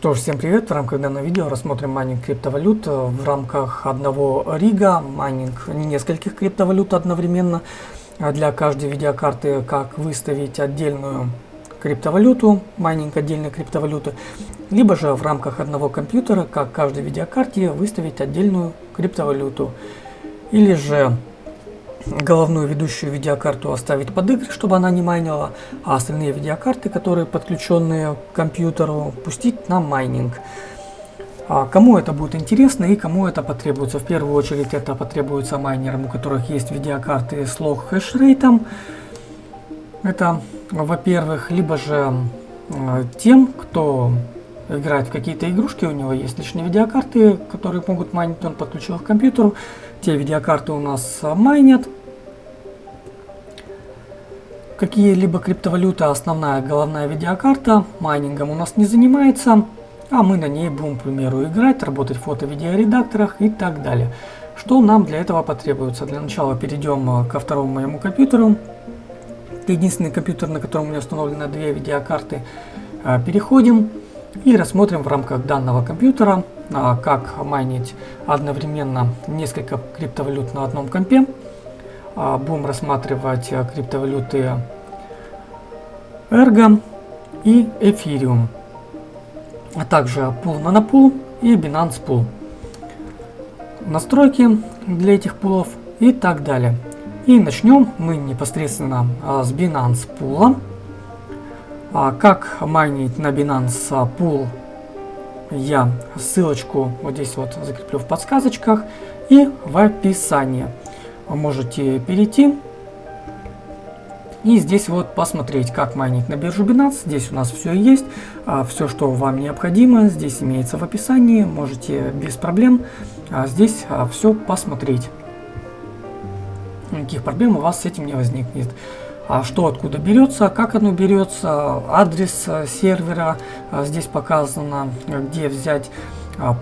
Что ж, всем привет! В рамках данного видео рассмотрим майнинг криптовалют в рамках одного рига, майнинг нескольких криптовалют одновременно. Для каждой видеокарты, как выставить отдельную криптовалюту, майнинг отдельной криптовалюты, либо же в рамках одного компьютера, как каждой видеокарте, выставить отдельную криптовалюту. Или же головную ведущую видеокарту оставить под игры, чтобы она не майнила, а остальные видеокарты, которые подключенные к компьютеру, пустить на майнинг. А кому это будет интересно и кому это потребуется? В первую очередь это потребуется майнерам, у которых есть видеокарты с лог хешрейтом. Это, во-первых, либо же э, тем, кто играет в какие-то игрушки, у него есть лишние видеокарты, которые могут майнить, он подключил их к компьютеру. Те видеокарты у нас майнят. Какие-либо криптовалюты, основная головная видеокарта, майнингом у нас не занимается, а мы на ней будем, к примеру, играть, работать в фото-видеоредакторах и так далее. Что нам для этого потребуется? Для начала перейдем ко второму моему компьютеру. Это единственный компьютер, на котором у меня установлены две видеокарты. Переходим и рассмотрим в рамках данного компьютера а, как майнить одновременно несколько криптовалют на одном компе. А, будем рассматривать э, криптовалюты Ergo и Ethereum, а также Pool Nanopool и Binance Pool. Настройки для этих пулов и так далее. И начнем мы непосредственно а, с Binance Pool. Как майнить на Binance Pool я ссылочку вот здесь вот закреплю в подсказочках и в описании. Вы можете перейти и здесь вот посмотреть, как майнить на биржу Binance. Здесь у нас все есть, а, все, что вам необходимо, здесь имеется в описании. Можете без проблем а, здесь а, все посмотреть. Никаких проблем у вас с этим не возникнет а что откуда берется, как оно берется, адрес э, сервера здесь показано, где взять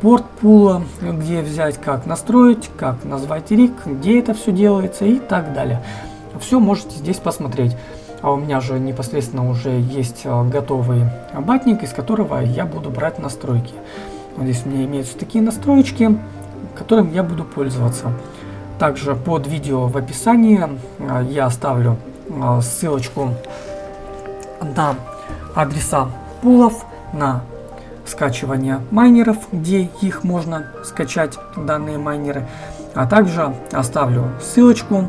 порт пула, где взять, как настроить, как назвать рик, где это все делается и так далее. Все можете здесь посмотреть. А у меня же непосредственно уже есть э, готовый батник, из которого я буду брать настройки. Вот здесь у меня имеются такие настроечки, которым я буду пользоваться. Также под видео в описании я оставлю а, ссылочку на адреса пулов, на скачивание майнеров, где их можно скачать, данные майнеры. А также оставлю ссылочку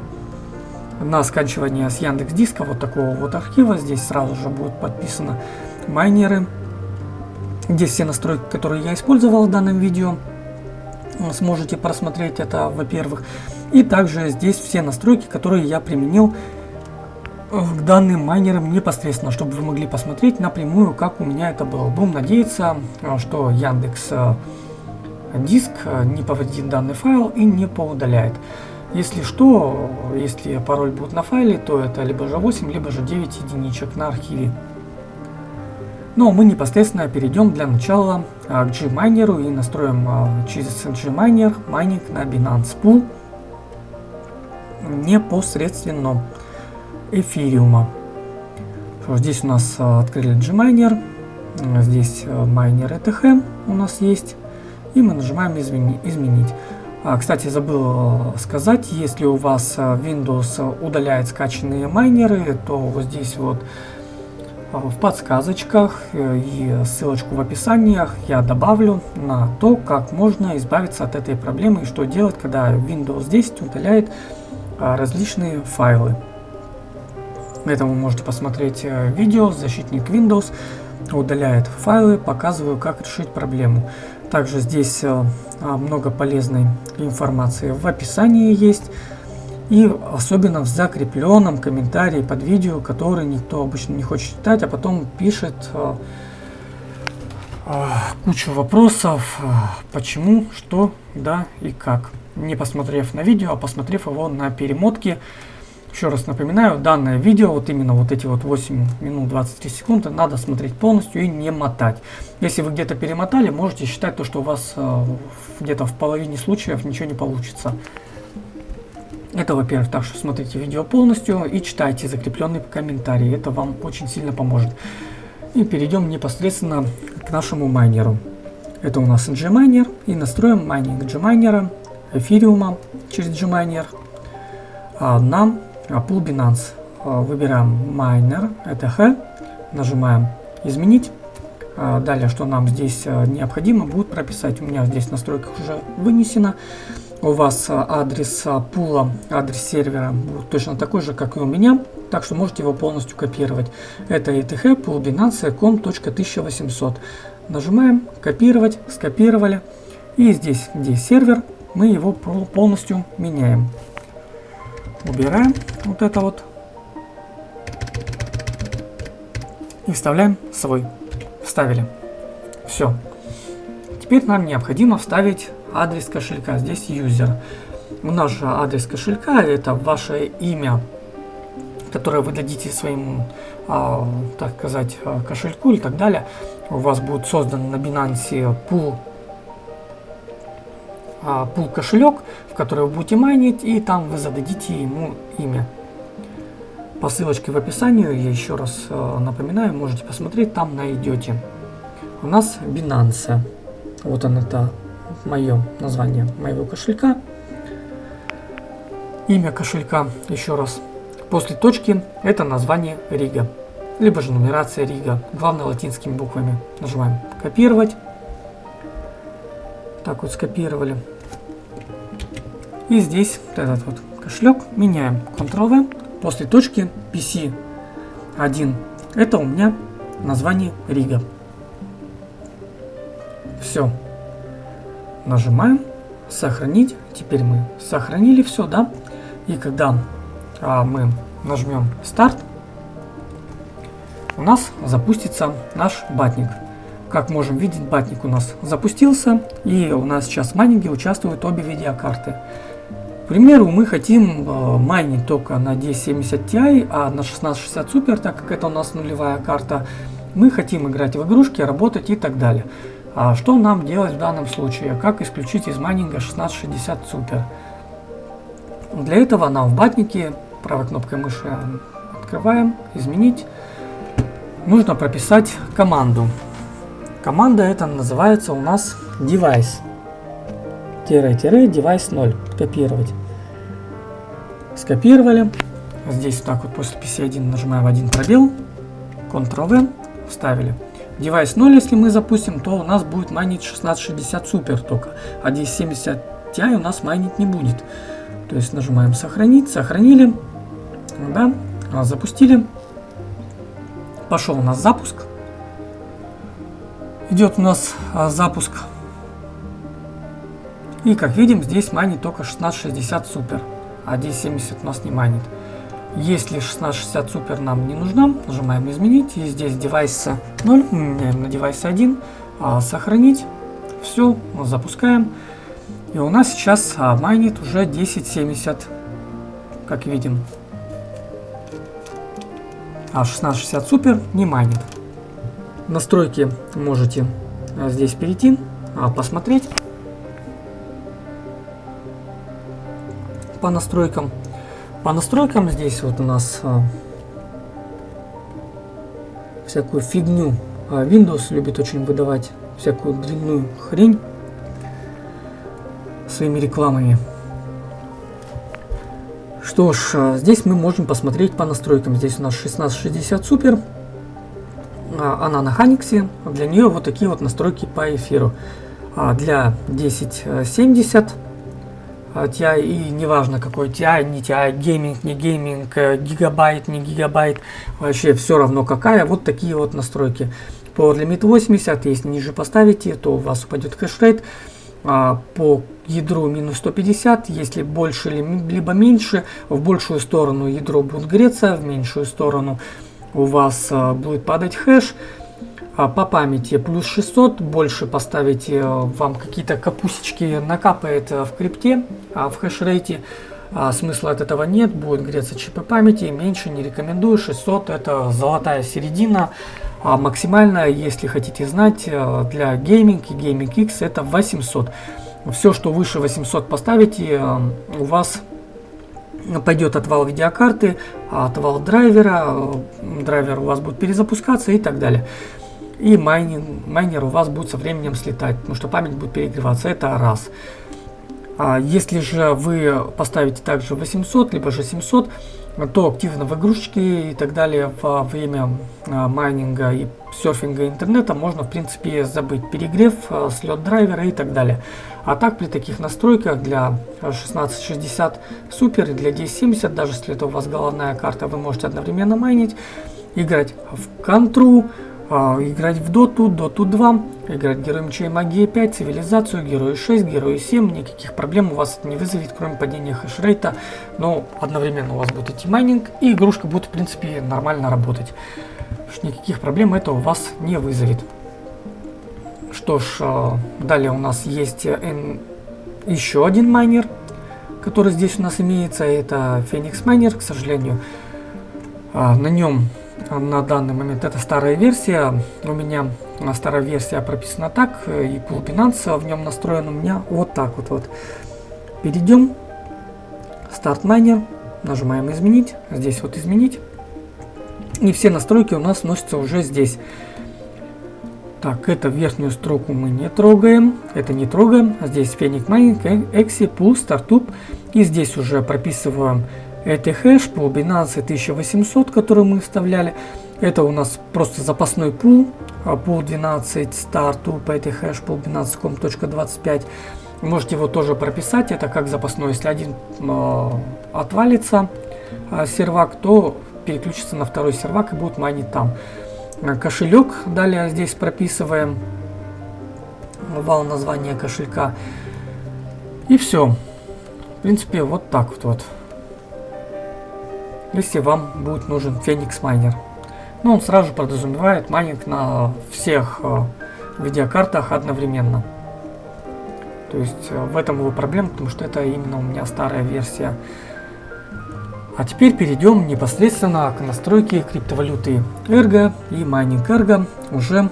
на скачивание с Яндекс Диска вот такого вот архива. Здесь сразу же будут подписаны майнеры. Здесь все настройки, которые я использовал в данном видео. Сможете просмотреть это, во-первых. И также здесь все настройки, которые я применил к данным майнерам непосредственно, чтобы вы могли посмотреть напрямую, как у меня это было. Будем надеяться, что Яндекс э, Диск э, не повредит данный файл и не поудаляет. Если что, если пароль будет на файле, то это либо же 8, либо же 9 единичек на архиве. Но мы непосредственно перейдем для начала к Gminer и настроим через Gminer майнинг на Binance Pool непосредственно эфириума. Здесь у нас а, открыли Gminer, здесь а, майнер ETH у нас есть, и мы нажимаем измени изменить. А, кстати, забыл а, сказать, если у вас Windows удаляет скачанные майнеры, то вот здесь вот в подсказочках э, и ссылочку в описаниях я добавлю на то, как можно избавиться от этой проблемы и что делать, когда Windows 10 удаляет различные файлы. Это вы можете посмотреть э, видео, защитник Windows удаляет файлы, показываю, как решить проблему. Также здесь э, а, много полезной информации в описании есть. И особенно в закрепленном комментарии под видео, который никто обычно не хочет читать, а потом пишет э, кучу вопросов, почему, что, да и как. Не посмотрев на видео, а посмотрев его на перемотке еще раз напоминаю, данное видео, вот именно вот эти вот 8 минут 23 секунды, надо смотреть полностью и не мотать. Если вы где-то перемотали, можете считать то, что у вас э, где-то в половине случаев ничего не получится. Это, во-первых, так что смотрите видео полностью и читайте закрепленный комментарий. Это вам очень сильно поможет. И перейдем непосредственно к нашему майнеру. Это у нас Gminer. И настроим майнинг Gminer, эфириума через Gminer а, на Pool Binance. А, выбираем майнер, это H, нажимаем изменить. А, далее, что нам здесь а, необходимо будет прописать. У меня здесь в настройках уже вынесено. У вас а, адрес а, пула, адрес сервера будет точно такой же, как и у меня так что можете его полностью копировать. Это eth poolbinance.com.1800. Нажимаем копировать, скопировали. И здесь, где сервер, мы его полностью меняем. Убираем вот это вот. И вставляем свой. Вставили. Все. Теперь нам необходимо вставить адрес кошелька. Здесь user. У нас же адрес кошелька это ваше имя которое вы дадите своему, а, так сказать, а, кошельку и так далее, у вас будет создан на Binance пул, а, пул кошелек, который вы будете майнить, и там вы зададите ему имя. По ссылочке в описании, я еще раз а, напоминаю, можете посмотреть, там найдете. У нас Binance. Вот он это мое название моего кошелька. Имя кошелька, еще раз, После точки это название Рига, либо же нумерация Рига, главное латинскими буквами. Нажимаем копировать. Так вот скопировали. И здесь этот вот кошелек меняем. Ctrl-V. После точки PC1 это у меня название Рига. Все. Нажимаем сохранить. Теперь мы сохранили все, да? И когда а мы нажмем старт, у нас запустится наш батник. Как можем видеть, батник у нас запустился, и у нас сейчас в майнинге участвуют обе видеокарты. Примеру, мы хотим э, майнить только на 1070 Ti, а на 1660 Super, так как это у нас нулевая карта, мы хотим играть в игрушки, работать и так далее. А что нам делать в данном случае? Как исключить из майнинга 1660 Super? Для этого нам в батнике правой кнопкой мыши открываем, изменить. Нужно прописать команду. Команда это называется у нас device. Тире-device 0. Копировать. Скопировали. Здесь так вот после PC1 нажимаем один пробел. Ctrl-V. Вставили. Device 0, если мы запустим, то у нас будет майнить 1660 супер только. А 1070 Ti у нас майнить не будет. То есть нажимаем сохранить. Сохранили да, а, запустили. Пошел у нас запуск. Идет у нас а, запуск. И как видим, здесь манит только 1660 супер, а 1070 у нас не манит. Если 1660 супер нам не нужна, нажимаем изменить. И здесь девайс 0, меняем на девайс 1, а, сохранить. Все, запускаем. И у нас сейчас а, майнит уже 1070, как видим а 1660 Super не майнит. Настройки можете а, здесь перейти, посмотреть по настройкам. По настройкам здесь вот у нас а, всякую фигню. Windows любит очень выдавать всякую длинную хрень своими рекламами. Что ж, а, здесь мы можем посмотреть по настройкам. Здесь у нас 1660 Super. А, она на Hynix е. Для нее вот такие вот настройки по эфиру. А, для 1070 TI и неважно какой TI, не TI, Gaming, не Gaming, э, гигабайт, не гигабайт, вообще все равно какая, вот такие вот настройки. Power Limit 80, если ниже поставите, то у вас упадет хэшрейт. По ядру минус 150, если больше либо меньше, в большую сторону ядро будет греться, в меньшую сторону у вас а, будет падать хэш. А по памяти. Плюс 600, больше поставите, а, вам какие-то капусечки накапает в крипте, а в хэшрейте а смысла от этого нет, будет греться чипы памяти, меньше не рекомендую, 600 это золотая середина, а максимальная, если хотите знать, для Gaming и Gaming X это 800 все, что выше 800 поставите, э, у вас пойдет отвал видеокарты, отвал драйвера, драйвер у вас будет перезапускаться и так далее. И майнинг, майнер у вас будет со временем слетать, потому что память будет перегреваться. Это раз. А если же вы поставите также 800, либо же 700, то активно в и так далее во время а, майнинга и серфинга интернета можно в принципе забыть перегрев, а, слет драйвера и так далее. А так при таких настройках для 1660 супер и для 1070, даже если это у вас головная карта, вы можете одновременно майнить, играть в контру, играть в доту, доту 2, играть герой мечей магии 5, цивилизацию, герой 6, герой 7, никаких проблем у вас не вызовет, кроме падения хешрейта, но одновременно у вас будет идти майнинг, и игрушка будет в принципе нормально работать. Никаких проблем это у вас не вызовет. Что ж, а, далее у нас есть э, еще один майнер, который здесь у нас имеется, это Phoenix Miner, к сожалению. А, на нем на данный момент это старая версия. У меня старая версия прописана так, и пул Binance в нем настроен у меня вот так вот. вот. Перейдем. Старт майнер. Нажимаем изменить. Здесь вот изменить. И все настройки у нас носятся уже здесь. Так, это верхнюю строку мы не трогаем. Это не трогаем. Здесь Phoenix Mining, Exi, Pool, Startup. И здесь уже прописываем это хэш по Binance 1800, который мы вставляли. Это у нас просто запасной пул. Пул 12 старту по этой хэш пул binance.com.25. Можете его тоже прописать. Это как запасной. Если один э, отвалится э, сервак, то переключится на второй сервак и будет майнить там. Кошелек далее здесь прописываем. Вал названия кошелька. И все. В принципе, вот так вот. вот если вам будет нужен Phoenix Miner. Но он сразу подразумевает майнинг на всех э, видеокартах одновременно. То есть э, в этом его проблема, потому что это именно у меня старая версия. А теперь перейдем непосредственно к настройке криптовалюты Ergo и майнинг Ergo уже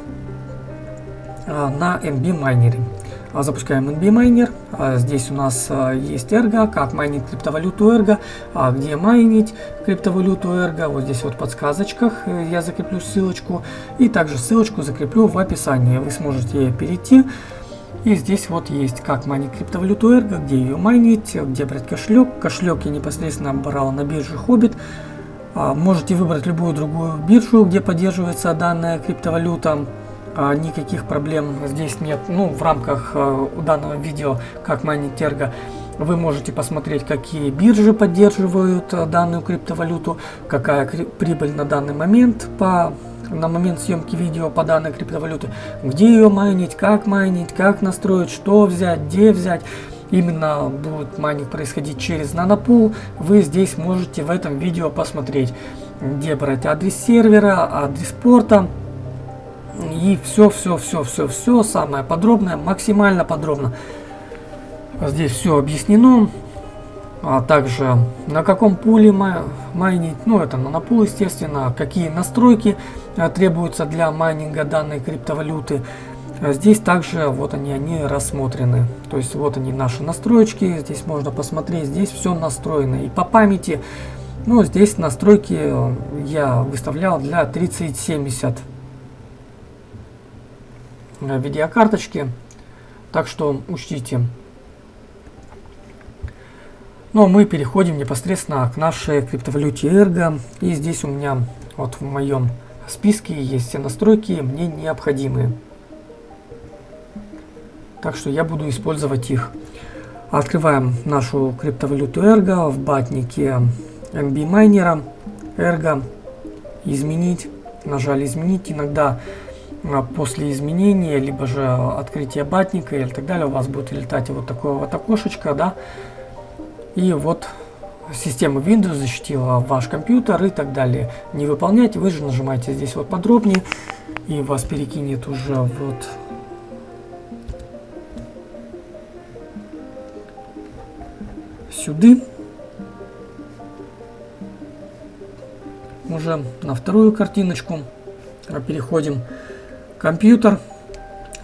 э, на NB майнере. А, запускаем NB Miner. А, здесь у нас а, есть Ergo, как майнить криптовалюту Ergo, где майнить криптовалюту Ergo. Вот здесь вот в подсказочках э, я закреплю ссылочку. И также ссылочку закреплю в описании. Вы сможете перейти. И здесь вот есть как майнить криптовалюту Ergo, где ее майнить, где брать кошелек. Кошелек я непосредственно брал на бирже Hobbit. Можете выбрать любую другую биржу, где поддерживается данная криптовалюта. А, никаких проблем здесь нет. Ну, в рамках а, данного видео, как майнить Терго, вы можете посмотреть, какие биржи поддерживают а, данную криптовалюту, какая прибыль на данный момент по на момент съемки видео по данной криптовалюте, где ее майнить, как майнить, как настроить, что взять, где взять. Именно будет майнинг происходить через нанопул. Вы здесь можете в этом видео посмотреть, где брать адрес сервера, адрес порта, и все, все, все, все, все самое подробное, максимально подробно. Здесь все объяснено. А также на каком пуле майнить, ну это на пул естественно, какие настройки а, требуются для майнинга данной криптовалюты. А здесь также вот они, они рассмотрены. То есть вот они наши настроечки, здесь можно посмотреть, здесь все настроено. И по памяти, ну здесь настройки я выставлял для 3070 видеокарточки. Так что учтите. Ну а мы переходим непосредственно к нашей криптовалюте Ergo. И здесь у меня вот в моем списке есть все настройки мне необходимые. Так что я буду использовать их. Открываем нашу криптовалюту Ergo в батнике MB майнера Ergo. Изменить. Нажали изменить. Иногда после изменения, либо же открытия батника или так далее, у вас будет летать вот такое вот окошечко, да, и вот система Windows защитила ваш компьютер и так далее. Не выполняйте, вы же нажимаете здесь вот подробнее, и вас перекинет уже вот сюда. Уже на вторую картиночку переходим. Компьютер.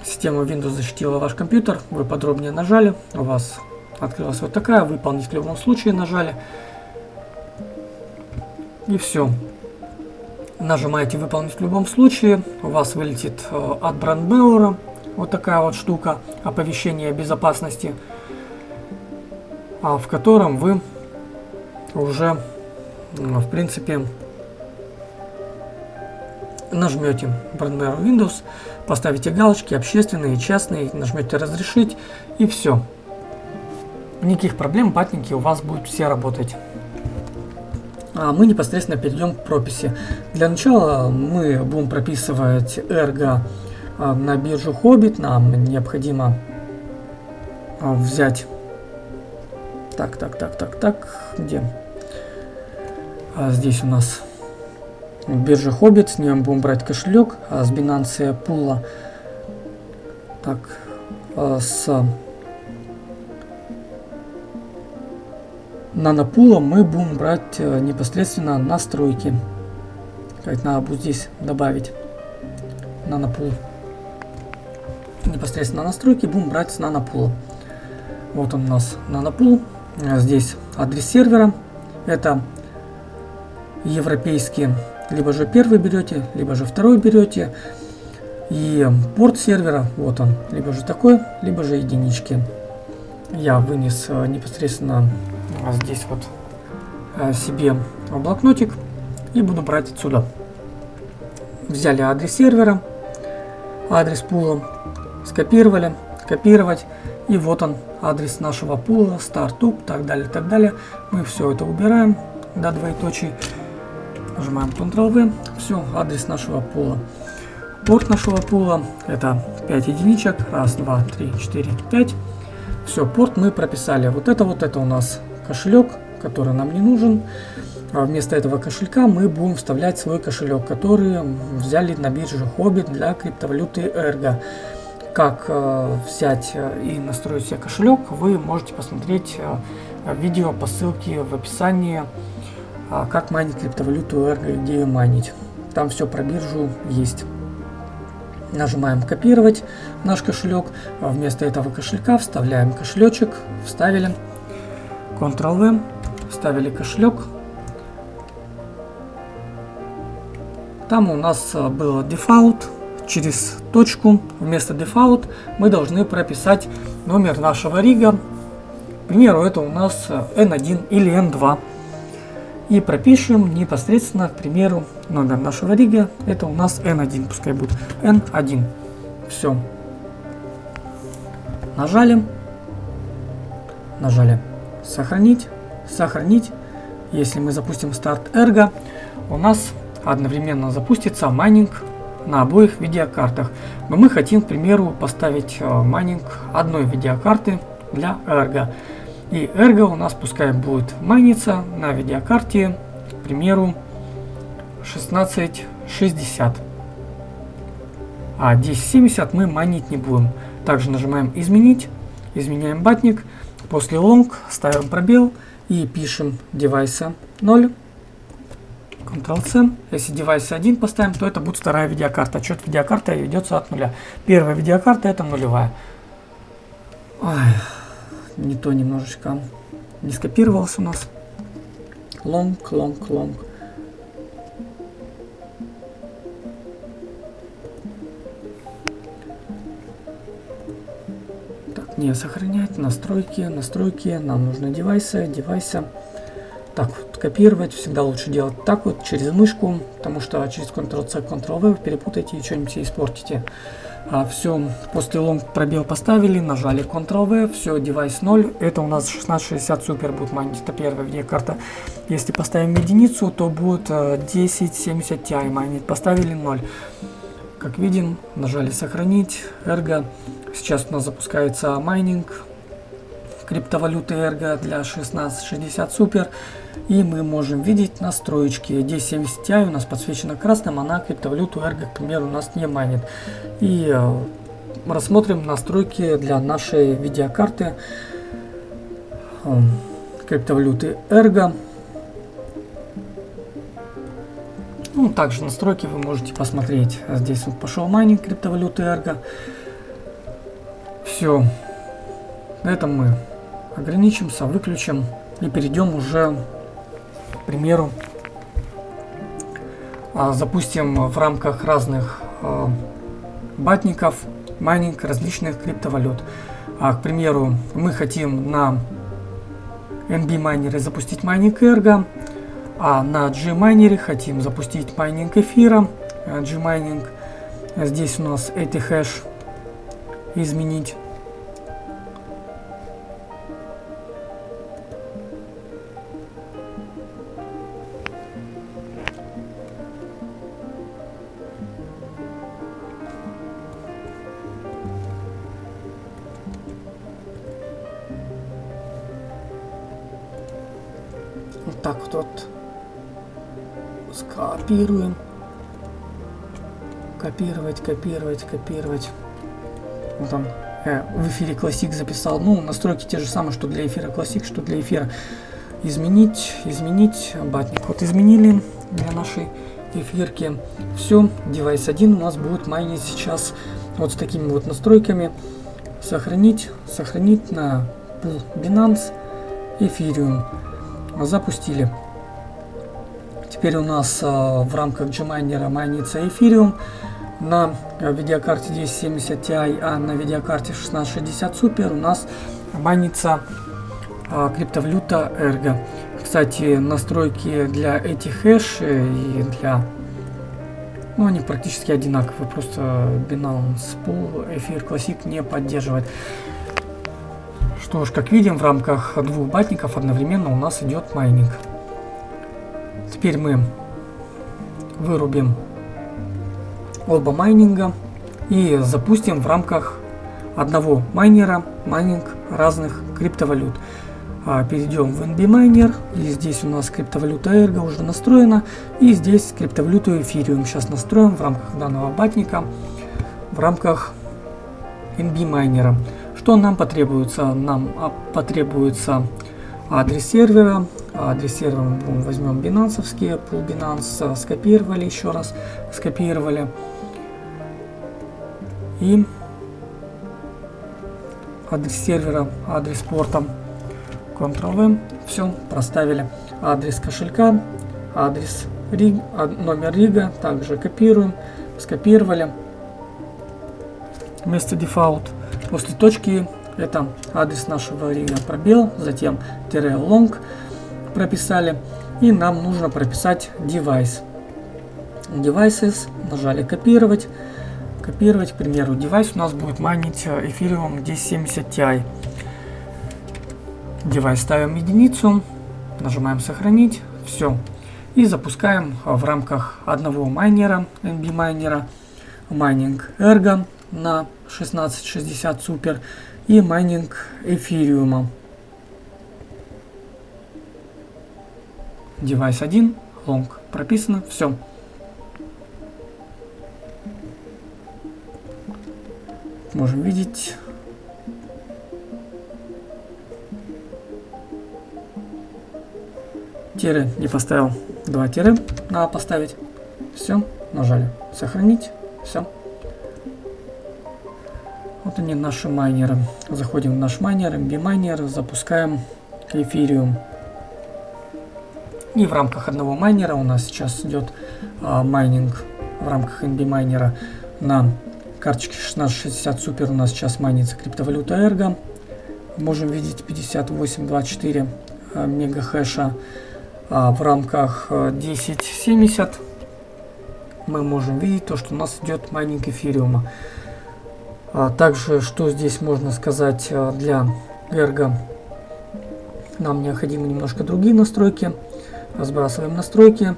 Система Windows защитила ваш компьютер. Вы подробнее нажали. У вас открылась вот такая. Выполнить в любом случае нажали. И все. Нажимаете выполнить в любом случае. У вас вылетит э, от брандмеура вот такая вот штука оповещения безопасности, а в котором вы уже в принципе нажмете Brandmere Windows, поставите галочки общественные, частные, нажмете разрешить и все. Никаких проблем, батники у вас будут все работать. А мы непосредственно перейдем к прописи. Для начала мы будем прописывать эрго а, на биржу Хоббит. Нам необходимо а, взять... Так, так, так, так, так, где? А здесь у нас биржа Хоббит, с нее будем брать кошелек, а с Binance Пула. Так, а с нанопула мы будем брать э, непосредственно настройки. Как надо будет здесь добавить нанопул. Непосредственно настройки будем брать с нанопула. Вот он у нас нанопул. Здесь адрес сервера. Это европейские. Либо же первый берете, либо же второй берете. И порт сервера, вот он, либо же такой, либо же единички. Я вынес э, непосредственно а здесь вот э, себе блокнотик и буду брать отсюда. Взяли адрес сервера, адрес пула, скопировали, копировать, и вот он адрес нашего пула, стартуп, так далее, так далее. Мы все это убираем до двоеточий, нажимаем Ctrl-V, все, адрес нашего пула. Порт нашего пула это 5 единичек, раз, два, три, четыре, пять. Все, порт мы прописали. Вот это вот это у нас кошелек, который нам не нужен. А вместо этого кошелька мы будем вставлять свой кошелек, который взяли на бирже Хоббит для криптовалюты Ergo. Как э, взять э, и настроить себе кошелек, вы можете посмотреть э, видео по ссылке в описании, э, как майнить криптовалюту Ergo где ее майнить. Там все про биржу есть. Нажимаем копировать наш кошелек. Вместо этого кошелька вставляем кошелечек. Вставили. Ctrl-V, вставили кошелек. Там у нас э, был дефолт, через точку вместо дефолт мы должны прописать номер нашего рига. К примеру, это у нас N1 э, или N2. И пропишем непосредственно, к примеру, номер нашего рига. Это у нас N1, пускай будет N1. Все. Нажали. Нажали сохранить, сохранить. Если мы запустим старт Ergo, у нас одновременно запустится майнинг на обоих видеокартах. Но мы хотим, к примеру, поставить э, майнинг одной видеокарты для Ergo. И Ergo у нас пускай будет майниться на видеокарте, к примеру, 1660. А 1070 мы майнить не будем. Также нажимаем изменить, изменяем батник. После long ставим пробел и пишем девайса 0. Ctrl-C. Если девайс 1 поставим, то это будет вторая видеокарта. Отчет видеокарты ведется от нуля. Первая видеокарта это нулевая. Ой, не то немножечко не скопировался у нас. Long, long, long. не сохранять, настройки, настройки, нам нужны девайсы, девайсы. Так, вот, копировать всегда лучше делать так вот, через мышку, потому что через Ctrl-C, Ctrl-V перепутаете и что-нибудь испортите. А, все, после long пробел поставили, нажали Ctrl-V, все, девайс 0, это у нас 1660 супер будет майнить, это первая видеокарта. Если поставим единицу, то будет 1070 э, Ti майнить, поставили 0. Как видим, нажали сохранить, Ergo. Сейчас у нас запускается майнинг криптовалюты Ergo для 1660 Super. И мы можем видеть настроечки. 1070 Ti у нас подсвечена красным, она криптовалюту Ergo, к примеру, у нас не майнит. И э, рассмотрим настройки для нашей видеокарты э, криптовалюты Ergo. Ну, также настройки вы можете посмотреть. Здесь вот пошел майнинг криптовалюты Ergo. Все. На этом мы ограничимся, выключим и перейдем уже, к примеру, а, запустим в рамках разных а, батников майнинг различных криптовалют. А, к примеру, мы хотим на NB майнере запустить майнинг Ergo, а на G майнере хотим запустить майнинг эфира, G майнинг. Здесь у нас Ethash изменить. Копировать, копировать. Вот он э, в эфире Classic записал. Ну, настройки те же самые, что для эфира Classic, что для эфира. Изменить, изменить батник. Вот изменили для нашей эфирки. Все, девайс 1 у нас будет майнить сейчас вот с такими вот настройками. Сохранить, сохранить на пул Binance Ethereum запустили. Теперь у нас э, в рамках Gminer майнится Ethereum на видеокарте 1070 Ti, а на видеокарте 1660 Super у нас майнится э, криптовалюта Ergo. Кстати, настройки для Ethash и для... Ну, они практически одинаковые, просто Binance Pool Эфир Classic не поддерживает. Что ж, как видим, в рамках двух батников одновременно у нас идет майнинг. Теперь мы вырубим оба майнинга и запустим в рамках одного майнера майнинг разных криптовалют. А, перейдем в NB майнер и здесь у нас криптовалюта Ergo уже настроена и здесь криптовалюту Ethereum сейчас настроим в рамках данного батника в рамках NB майнера. Что нам потребуется? Нам а, потребуется адрес сервера. Адрес сервера мы возьмем бинансовский, Pool Binance, скопировали еще раз, скопировали. И адрес сервера, адрес порта, Ctrl-V, все, проставили. Адрес кошелька, адрес риг, номер рига, также копируем, скопировали. Вместо дефолт После точки это адрес нашего рига пробел, затем тире long прописали. И нам нужно прописать device. Devices, нажали копировать. Копировать, к примеру, девайс у нас будет майнить Ethereum 1070 Ti. Девайс ставим единицу, нажимаем сохранить, все. И запускаем в рамках одного майнера, NB майнера, майнинг Ergo на 1660 супер и майнинг эфириума. Девайс 1, long прописано, все. Можем видеть. Тире не поставил. Два тире надо поставить. Все, нажали. Сохранить. Все. Вот они наши майнеры. Заходим в наш майнер, NB майнер, запускаем эфириум. И в рамках одного майнера у нас сейчас идет а, майнинг в рамках NB майнера на карточке 1660 Super у нас сейчас майнится криптовалюта Ergo. Можем видеть 5824 а, мега хэша. А в рамках 1070 а, мы можем видеть то, что у нас идет майнинг эфириума. А также, что здесь можно сказать а, для Ergo, нам необходимы немножко другие настройки. Сбрасываем настройки.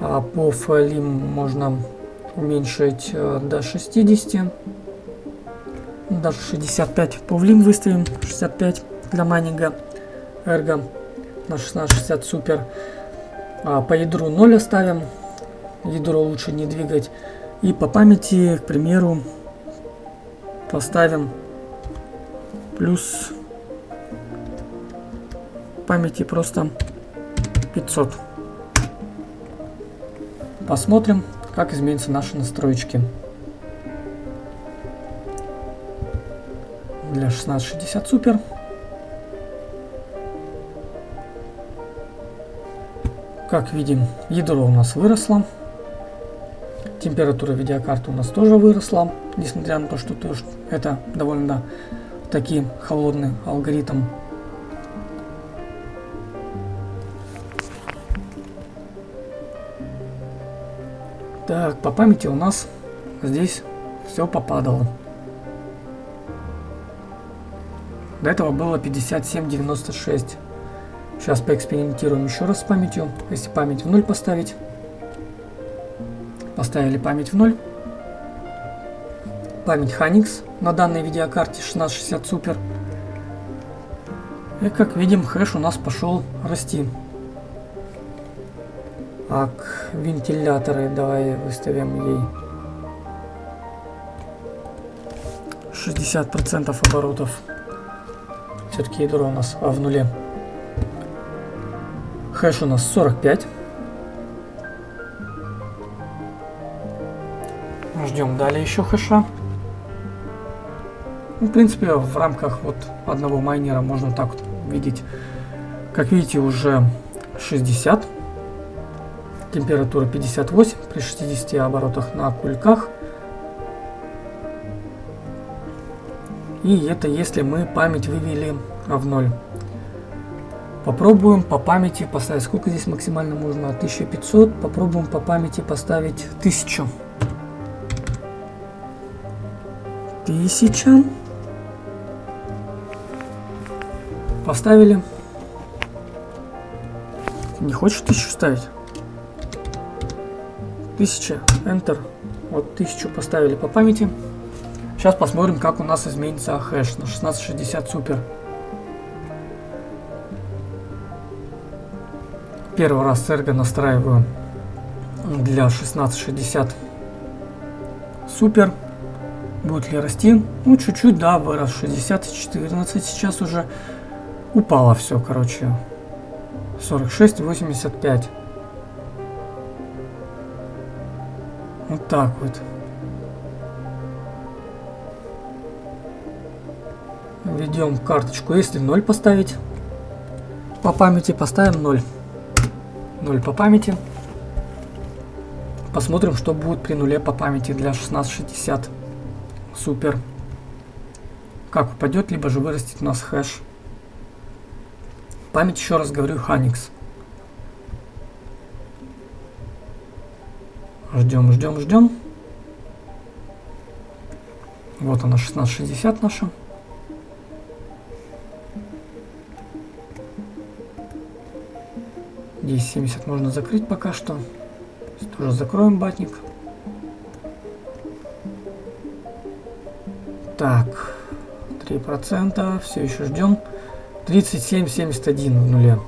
А по файлам можно уменьшить а, до 60, даже 65. По влим выставим 65 для майнинга Ergo на 1660 супер. А по ядру 0 оставим. Ядро лучше не двигать. И по памяти, к примеру, поставим плюс памяти просто 500. Посмотрим, как изменятся наши настройки. Для 1660 супер. Как видим, ядро у нас выросло. Температура видеокарты у нас тоже выросла, несмотря на то, что это довольно таки холодный алгоритм. Так, по памяти у нас здесь все попадало. До этого было 57.96. Сейчас поэкспериментируем еще раз с памятью. Если память в ноль поставить. Поставили память в ноль. Память Hynix на данной видеокарте 1660 Super. И как видим, хэш у нас пошел расти. Так, вентиляторы давай выставим ей 60% оборотов. Все-таки ядро у нас а в нуле. Хэш у нас 45. Ждем далее еще хэша. Ну, в принципе, в рамках вот одного майнера можно так вот видеть. Как видите, уже 60 температура 58 при 60 оборотах на кульках. И это если мы память вывели в ноль. Попробуем по памяти поставить, сколько здесь максимально можно, 1500, попробуем по памяти поставить 1000. 1000. Поставили. Не хочешь 1000 ставить? 1000, Enter. Вот 1000 поставили по памяти. Сейчас посмотрим, как у нас изменится хэш на 1660 супер. Первый раз серго настраиваю для 1660 супер. Будет ли расти? Ну, чуть-чуть, да, вырос 60 14 сейчас уже упало все, короче. 46, 85. Вот так вот. Введем карточку. Если 0 поставить по памяти, поставим 0. 0 по памяти. Посмотрим, что будет при нуле по памяти для 1660. Супер. Как упадет, либо же вырастет у нас хэш. Память, еще раз говорю, Hynix. Ждем, ждем, ждем. Вот она 1660 наша. Здесь 70 можно закрыть пока что. Здесь тоже закроем батник. Так, 3%, все еще ждем. 37,71 в нуле.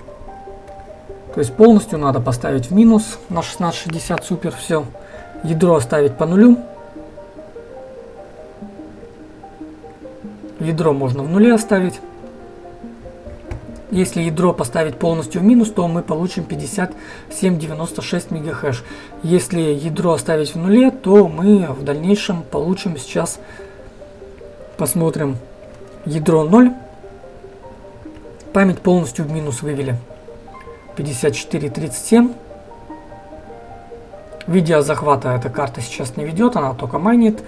То есть полностью надо поставить в минус на 1660 супер все. Ядро оставить по нулю. Ядро можно в нуле оставить. Если ядро поставить полностью в минус, то мы получим 5796 мегахэш. Если ядро оставить в нуле, то мы в дальнейшем получим сейчас, посмотрим, ядро 0. Память полностью в минус вывели. 5437. Видеозахвата эта карта сейчас не ведет, она только майнит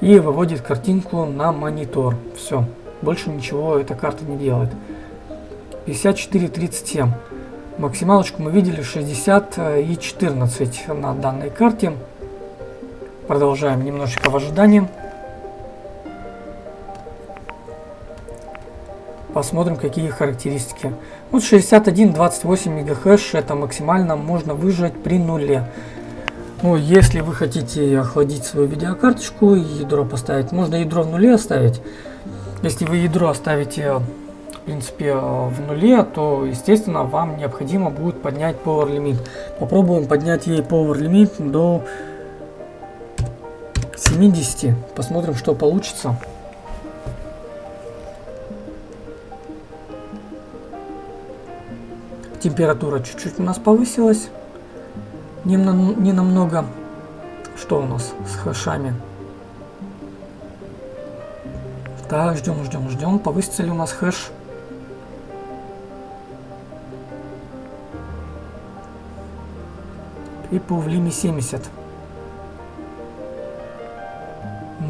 и выводит картинку на монитор. Все, больше ничего эта карта не делает. 5437. Максималочку мы видели 60 и 14 на данной карте. Продолжаем немножечко в ожидании. Посмотрим, какие характеристики. Вот 61-28 МГц это максимально можно выжать при нуле. Ну, если вы хотите охладить свою видеокарточку и ядро поставить, можно ядро в нуле оставить. Если вы ядро оставите, в принципе, в нуле, то, естественно, вам необходимо будет поднять Power Limit. Попробуем поднять ей Power Limit до 70. Посмотрим, что получится. Температура чуть-чуть у нас повысилась. Не, на, не намного. Что у нас с хэшами? Так, ждем, ждем, ждем. Повысится ли у нас хэш? И по влиме 70.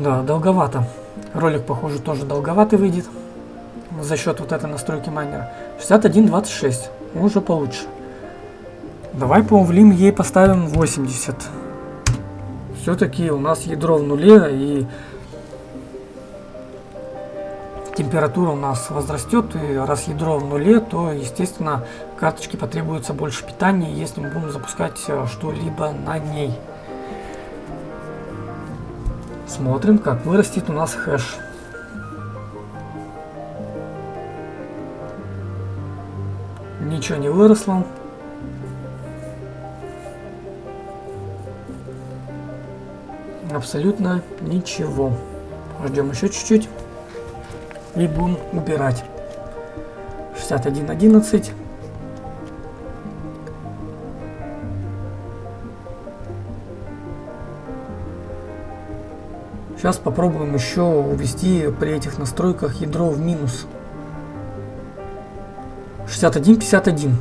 Да, долговато. Ролик, похоже, тоже долговатый выйдет. За счет вот этой настройки майнера. 61.26. Уже получше. Давай по увлим ей поставим 80. Все-таки у нас ядро в нуле и температура у нас возрастет, и раз ядро в нуле, то, естественно, карточке потребуется больше питания, если мы будем запускать э, что-либо на ней. Смотрим, как вырастет у нас хэш. Ничего не выросло. Абсолютно ничего. Ждем еще чуть-чуть и будем убирать. 61.11. Сейчас попробуем еще увести при этих настройках ядро в минус. 61.51.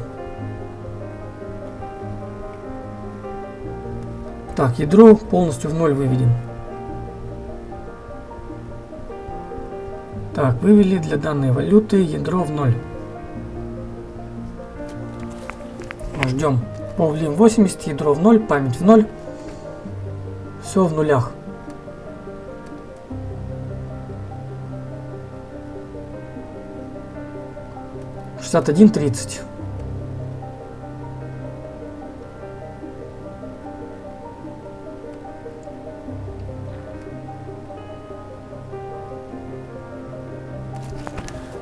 Так, ядро полностью в ноль выведем. Так, вывели для данной валюты ядро в ноль. Ждем. Повлим 80, ядро в ноль, память в ноль. Все в нулях. Шестьдесят один тридцать.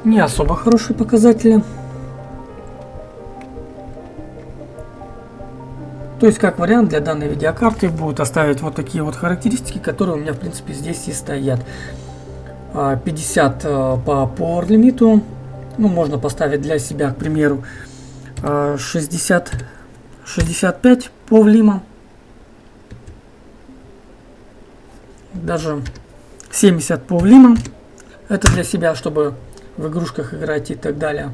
не особо хорошие показатели. То есть, как вариант для данной видеокарты будут оставить вот такие вот характеристики, которые у меня, в принципе, здесь и стоят. 50 а, э, по power лимиту. Ну, можно поставить для себя, к примеру, 60, 65 по влима. Даже 70 по влима. Это для себя, чтобы в игрушках играть и так далее.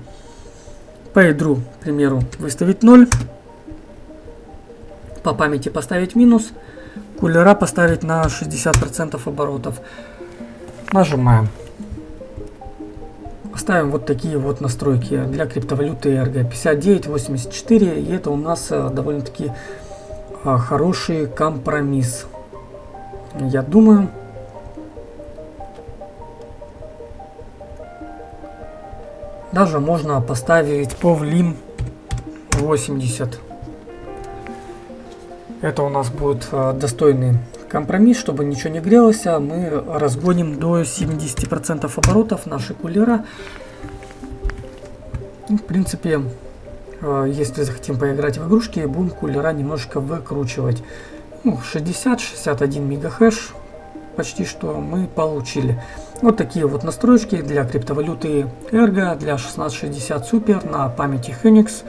По ядру, к примеру, выставить 0. По памяти поставить минус. Кулера поставить на 60% оборотов. Нажимаем. Ставим вот такие вот настройки для криптовалюты ERG 5984. И это у нас э, довольно-таки э, хороший компромисс. Я думаю, Даже можно поставить повлим 80. Это у нас будет э, достойный компромисс, чтобы ничего не грелось, а мы разгоним до 70% оборотов нашей кулера. Ну, в принципе, э, если захотим поиграть в игрушки, будем кулера немножко выкручивать. Ну, 60-61 мегахэш почти что мы получили. Вот такие вот настройки для криптовалюты Ergo, для 1660 Super на памяти Phoenix.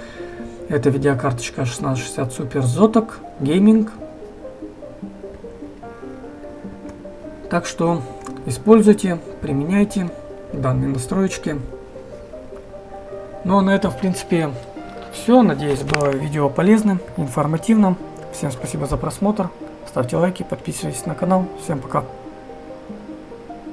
Это видеокарточка 1660 Super Zotac Gaming. Так что используйте, применяйте данные настройки. Ну а на этом в принципе все. Надеюсь было видео полезным, информативным. Всем спасибо за просмотр. Ставьте лайки, подписывайтесь на канал. Всем пока.